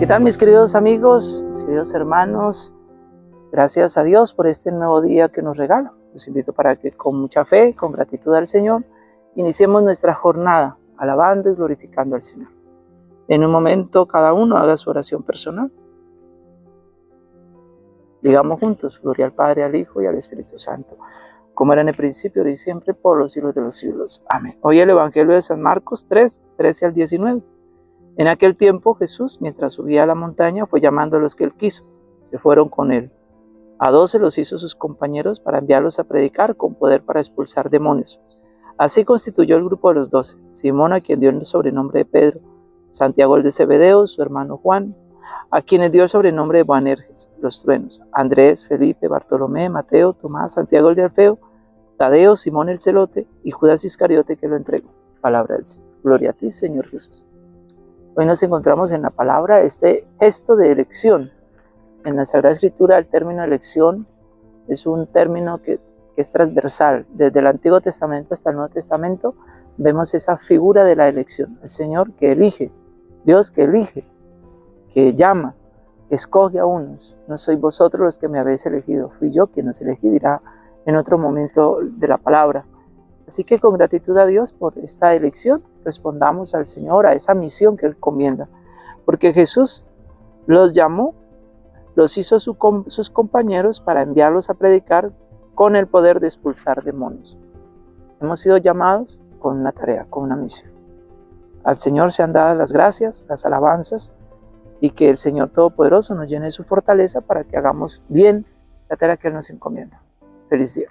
¿Qué tal mis queridos amigos, mis queridos hermanos? Gracias a Dios por este nuevo día que nos regala. Los invito para que con mucha fe, con gratitud al Señor, iniciemos nuestra jornada alabando y glorificando al Señor. En un momento cada uno haga su oración personal. Digamos juntos, gloria al Padre, al Hijo y al Espíritu Santo, como era en el principio, y siempre, por los siglos de los siglos. Amén. Hoy el Evangelio de San Marcos 3, 13 al 19. En aquel tiempo Jesús, mientras subía a la montaña, fue llamando a los que él quiso. Se fueron con él. A doce los hizo sus compañeros para enviarlos a predicar con poder para expulsar demonios. Así constituyó el grupo de los doce. Simón, a quien dio el sobrenombre de Pedro, Santiago el de Zebedeo, su hermano Juan, a quienes dio el sobrenombre de Boanerges, los truenos, Andrés, Felipe, Bartolomé, Mateo, Tomás, Santiago el de Alfeo, Tadeo, Simón el celote y Judas Iscariote que lo entregó. Palabra del Señor. Gloria a ti, Señor Jesús. Hoy nos encontramos en la palabra este gesto de elección. En la Sagrada Escritura el término elección es un término que, es transversal. Desde el Antiguo Testamento hasta el Nuevo Testamento vemos esa figura de la elección. El Señor que elige, Dios que elige, que llama, que escoge a unos. No sois vosotros los que me habéis elegido, fui yo quien os elegí, dirá en otro momento de la palabra. Así que con gratitud a Dios por esta elección, respondamos al Señor a esa misión que Él comienda. Porque Jesús los llamó, los hizo sus compañeros para enviarlos a predicar con el poder de expulsar demonios. Hemos sido llamados con una tarea, con una misión. Al Señor se han dado las gracias, las alabanzas y que el Señor Todopoderoso nos llene de su fortaleza para que hagamos bien la tarea que Él nos encomienda. Feliz día.